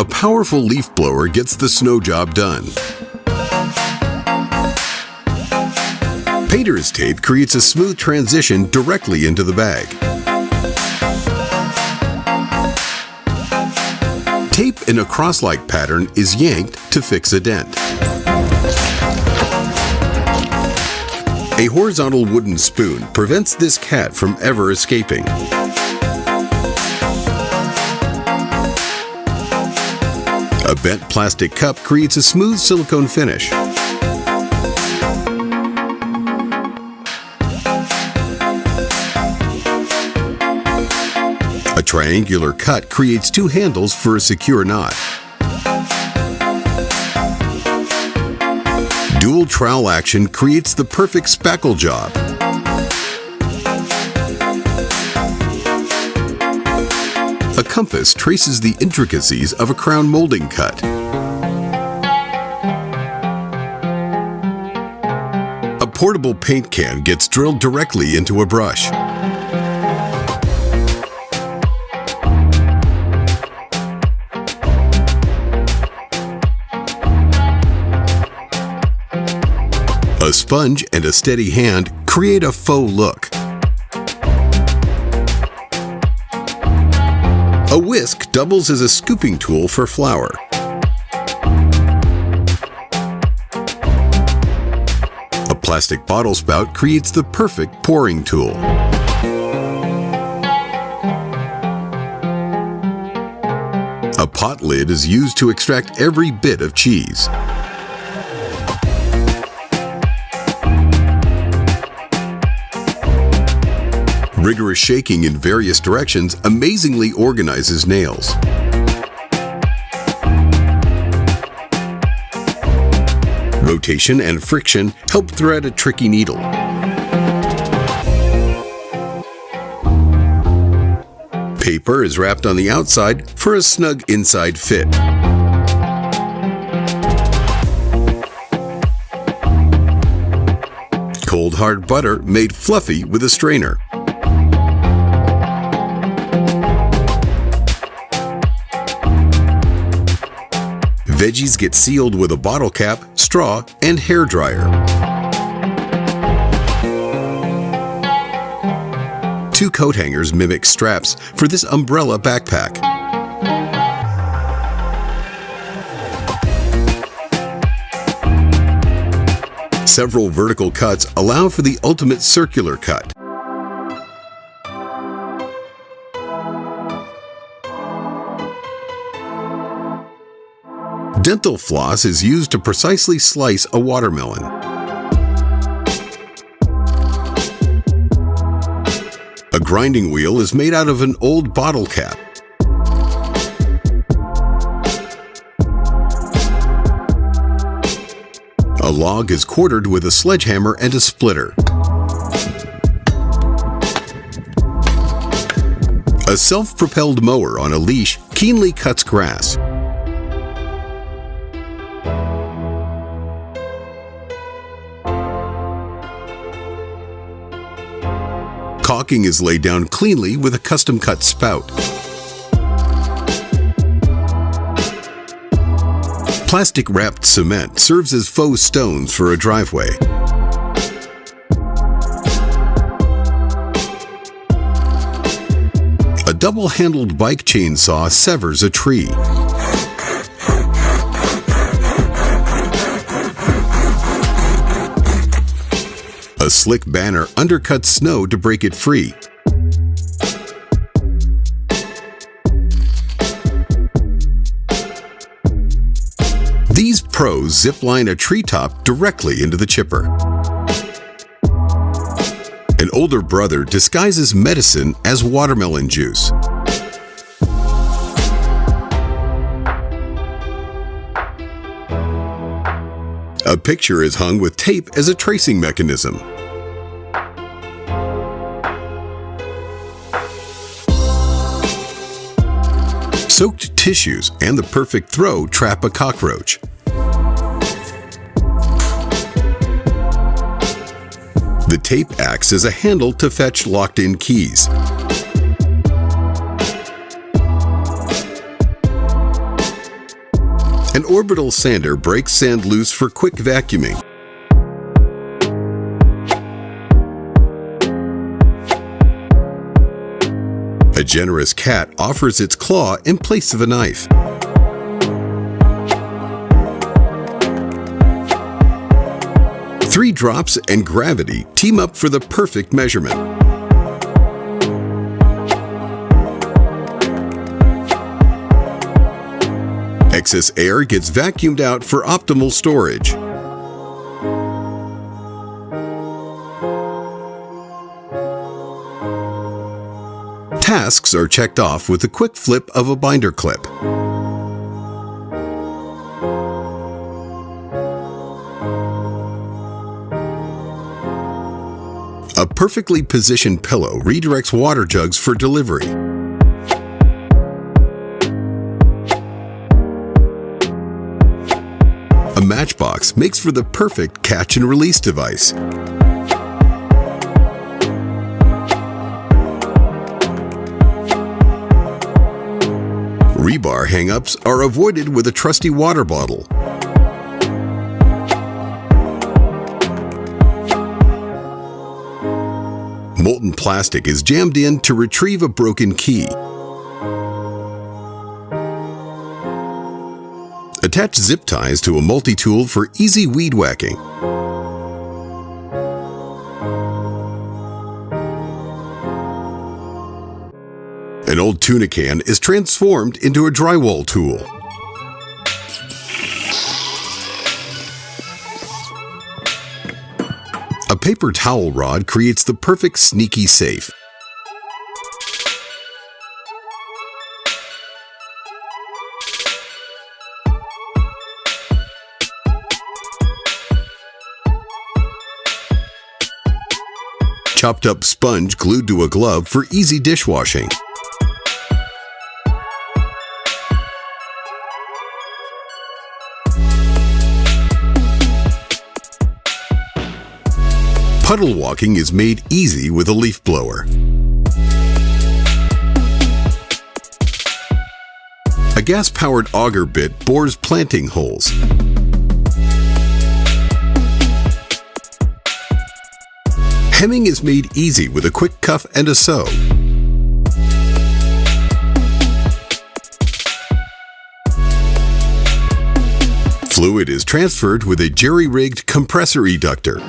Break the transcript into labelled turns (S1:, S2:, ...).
S1: A powerful leaf blower gets the snow job done. Painter's tape creates a smooth transition directly into the bag. Tape in a cross-like pattern is yanked to fix a dent. A horizontal wooden spoon prevents this cat from ever escaping. Bent plastic cup creates a smooth silicone finish. A triangular cut creates two handles for a secure knot. Dual trowel action creates the perfect spackle job. Compass traces the intricacies of a crown molding cut. A portable paint can gets drilled directly into a brush. A sponge and a steady hand create a faux look. A whisk doubles as a scooping tool for flour. A plastic bottle spout creates the perfect pouring tool. A pot lid is used to extract every bit of cheese. Rigorous shaking in various directions amazingly organizes nails. Rotation and friction help thread a tricky needle. Paper is wrapped on the outside for a snug inside fit. Cold hard butter made fluffy with a strainer. Veggies get sealed with a bottle cap, straw, and hair dryer. Two coat hangers mimic straps for this umbrella backpack. Several vertical cuts allow for the ultimate circular cut. Dental floss is used to precisely slice a watermelon. A grinding wheel is made out of an old bottle cap. A log is quartered with a sledgehammer and a splitter. A self-propelled mower on a leash keenly cuts grass. Caulking is laid down cleanly with a custom-cut spout. Plastic-wrapped cement serves as faux stones for a driveway. A double-handled bike chainsaw severs a tree. Slick banner undercuts snow to break it free. These pros zipline a treetop directly into the chipper. An older brother disguises medicine as watermelon juice. A picture is hung with tape as a tracing mechanism. Soaked tissues and the perfect throw trap a cockroach. The tape acts as a handle to fetch locked-in keys. An orbital sander breaks sand loose for quick vacuuming. Generous cat offers its claw in place of a knife. Three drops and gravity team up for the perfect measurement. Excess air gets vacuumed out for optimal storage. Tasks are checked off with a quick flip of a binder clip. A perfectly positioned pillow redirects water jugs for delivery. A matchbox makes for the perfect catch and release device. Rebar hang-ups are avoided with a trusty water bottle. Molten plastic is jammed in to retrieve a broken key. Attach zip ties to a multi-tool for easy weed whacking. An old tuna can is transformed into a drywall tool. A paper towel rod creates the perfect sneaky safe. Chopped up sponge glued to a glove for easy dishwashing. Puddle walking is made easy with a leaf blower. A gas-powered auger bit bores planting holes. Hemming is made easy with a quick cuff and a sew. Fluid is transferred with a jerry-rigged compressor eductor.